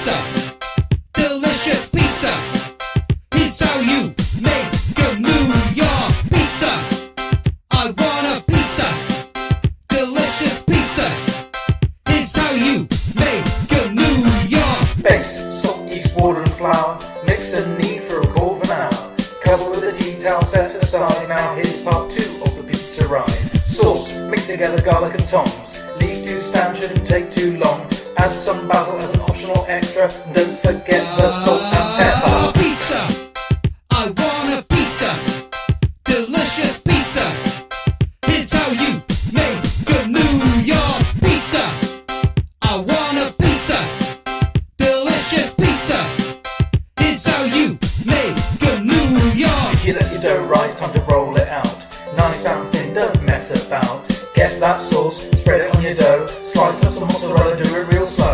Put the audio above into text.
pizza. Delicious pizza. Here's how you make a New York pizza. I want a pizza. Delicious pizza. Here's how you make a New York. Base: salt, yeast, water, and flour. Mix and knead for a quarter of an hour. Cover with a tea towel set aside. Now here's part two of the pizza ride. Sauce, mix together garlic and tongs. Leave to stanchion and take too long. Add some basil as an extra. Don't forget the salt and pepper. Pizza. I want a pizza. Delicious pizza. Here's how you make a New York pizza. I want a pizza. Delicious pizza. Here's how you make a New York. You let your dough rise, time to roll it out. Nice and thin, don't mess about. Get that sauce, spread it on your dough. Slice up some mozzarella, do it real slow.